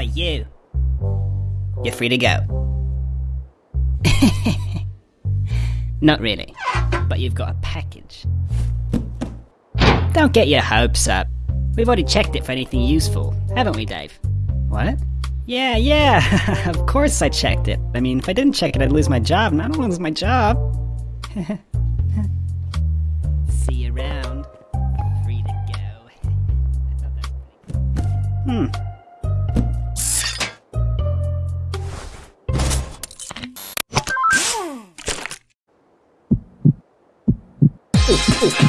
You. You're free to go. Not really, but you've got a package. Don't get your hopes up. We've already checked it for anything useful, haven't we, Dave? What? Yeah, yeah, of course I checked it. I mean, if I didn't check it, I'd lose my job, and I don't lose my job. See you around. Free to go. Hmm.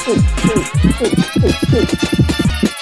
ほうほうほうほう。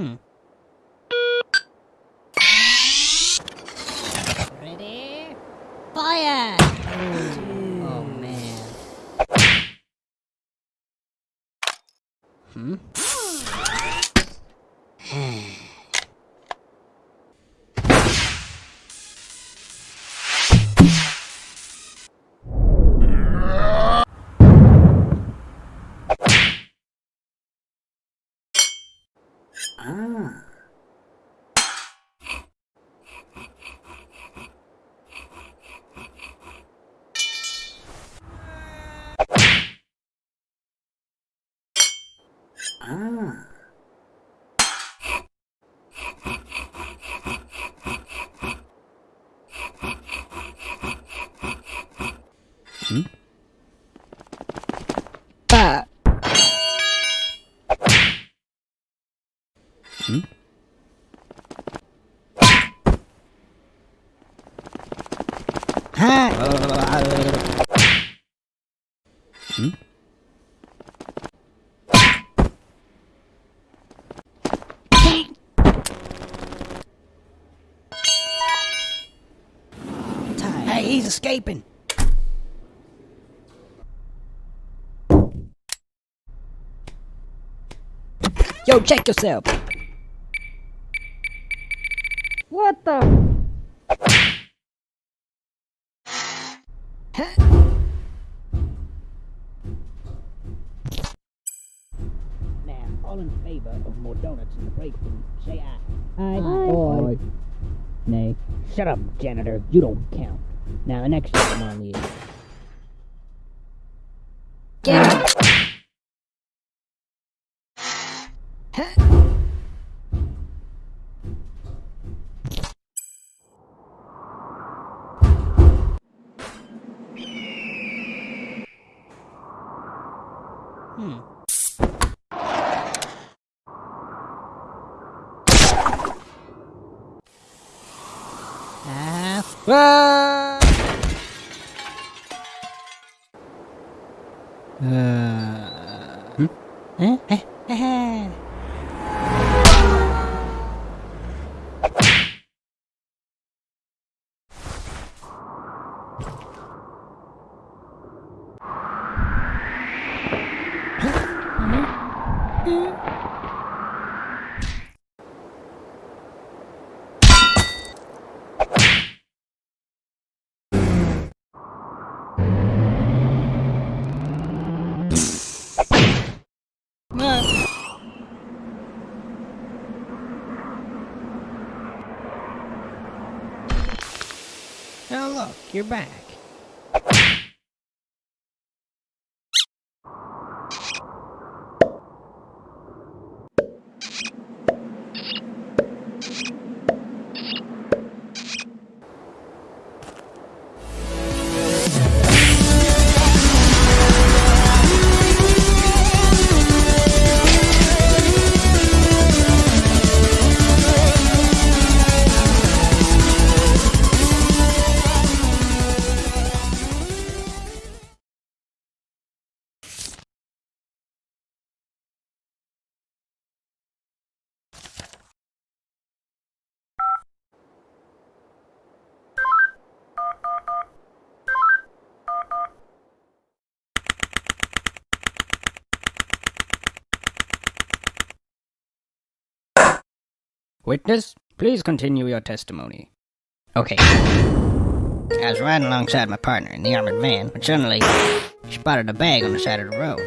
Hmm. Ready? Fire! Oh man. Hmm? Ah. Ah. Hmm? Ah. Hmm? Ha! Hmm? Hey, he's escaping. Yo, check yourself. What the? Now, all in favor of more donuts in the break room, say aye. Aye. Aye. Nay. Shut up, janitor. You don't count. Now, the next item on the Get him! Hmm. Ah. Ah. Uh. Hmm? Eh? Eh? Oh, look, you're back. Witness, please continue your testimony. Okay. I was riding alongside my partner in the armored van when suddenly spotted a bag on the side of the road.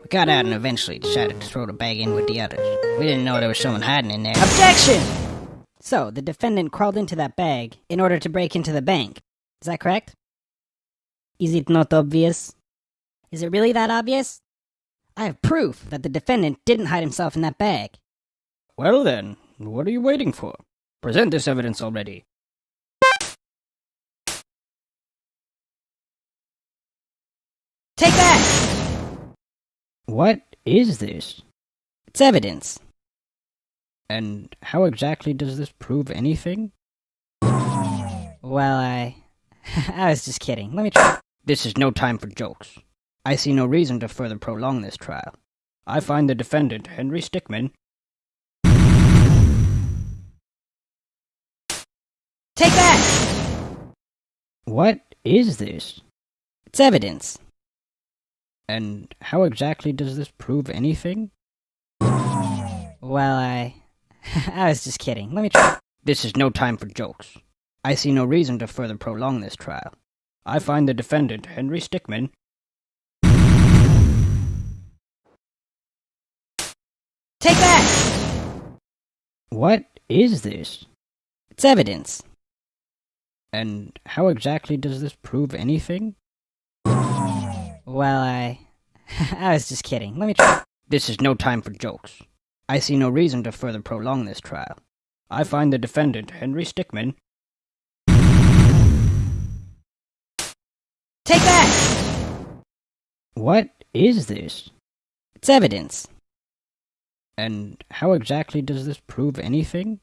We got out and eventually decided to throw the bag in with the others. We didn't know there was someone hiding in there. Objection! So, the defendant crawled into that bag in order to break into the bank. Is that correct? Is it not obvious? Is it really that obvious? I have proof that the defendant didn't hide himself in that bag. Well then, what are you waiting for? Present this evidence already. Take that! What is this? It's evidence. And how exactly does this prove anything? Well, I. I was just kidding. Let me try. This is no time for jokes. I see no reason to further prolong this trial. I find the defendant, Henry Stickmin, Take that! What is this? It's evidence. And how exactly does this prove anything? Well, I. I was just kidding. Let me try. This is no time for jokes. I see no reason to further prolong this trial. I find the defendant, Henry Stickmin, Take that! What is this? It's evidence. And how exactly does this prove anything? Well, I. I was just kidding. Let me try. This is no time for jokes. I see no reason to further prolong this trial. I find the defendant, Henry Stickmin, Take that! What is this? It's evidence. And how exactly does this prove anything?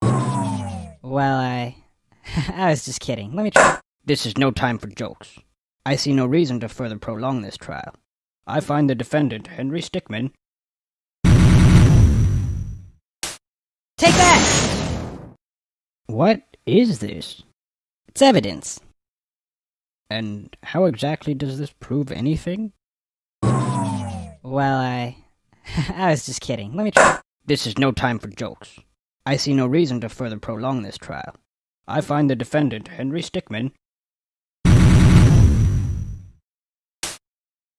Well, I. I was just kidding. Let me try. This is no time for jokes. I see no reason to further prolong this trial. I find the defendant, Henry Stickmin, Take that! What is this? It's evidence. And how exactly does this prove anything? Well, I. I was just kidding. Let me try. This is no time for jokes. I see no reason to further prolong this trial. I find the defendant, Henry Stickmin,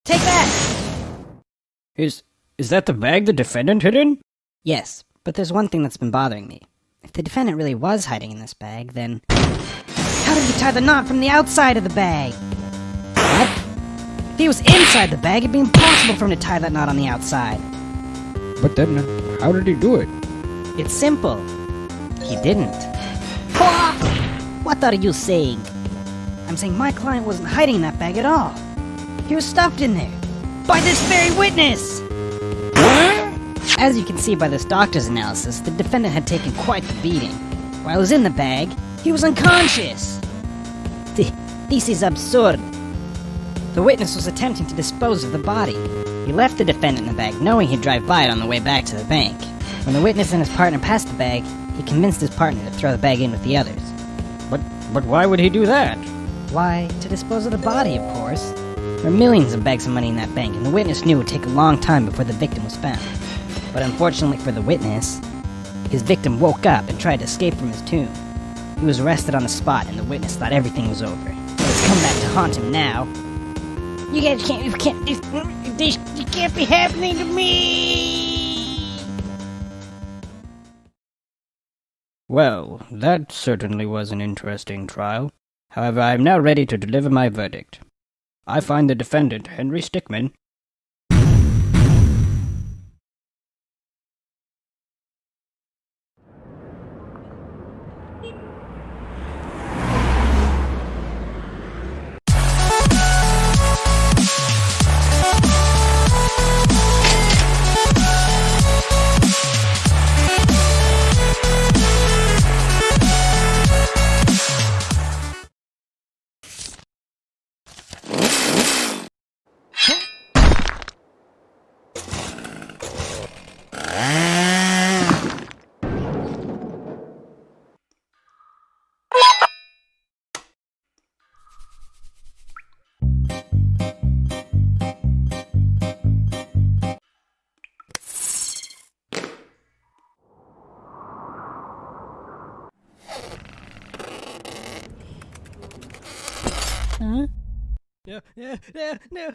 Take that! is. Is that the bag the defendant hid in? Yes, but there's one thing that's been bothering me. If the defendant really was hiding in this bag, then. How did he tie the knot from the outside of the bag? What? If he was inside the bag, it'd be impossible for him to tie that knot on the outside. But then, how did he do it? It's simple. He didn't. What? Are you saying? I'm saying my client wasn't hiding that bag at all. He was stuffed in there. By this very witness! As you can see by this doctor's analysis, the defendant had taken quite the beating. While he was in the bag, he was unconscious. Th- This is absurd. The witness was attempting to dispose of the body. He left the defendant in the bag, knowing he'd drive by it on the way back to the bank. When the witness and his partner passed the bag, he convinced his partner to throw the bag in with the others. But but why would he do that? Why, to dispose of the body, of course. There were millions of bags of money in that bank, and the witness knew it would take a long time before the victim was found. But unfortunately for the witness, his victim woke up and tried to escape from his tomb. He was arrested on the spot, and the witness thought everything was over. But it's come back to haunt him now. You guys can't, you can't, this, this, you can't be happening to me! Well, that certainly was an interesting trial. However, I am now ready to deliver my verdict. I find the defendant, Henry Stickmin, Huh? No, no, no, no.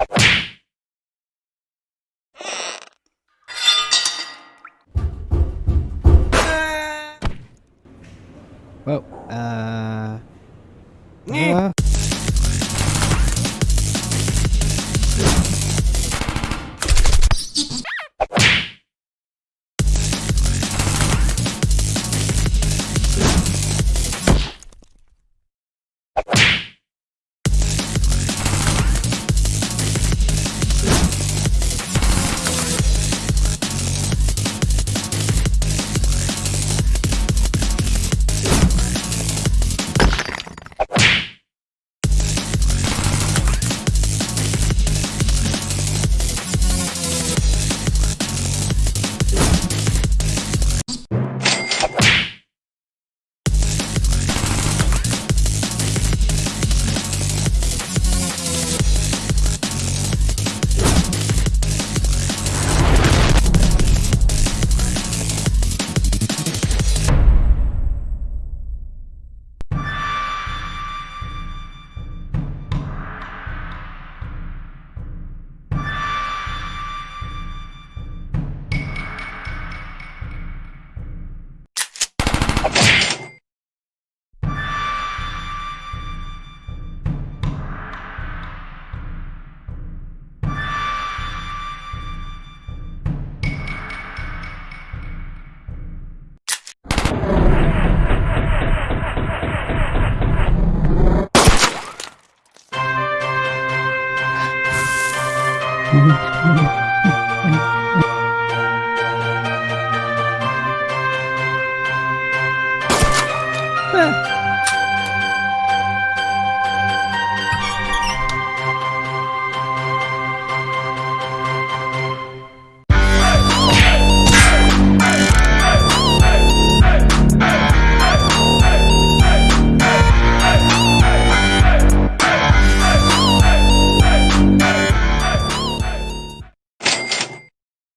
Whoa, uh... Huh.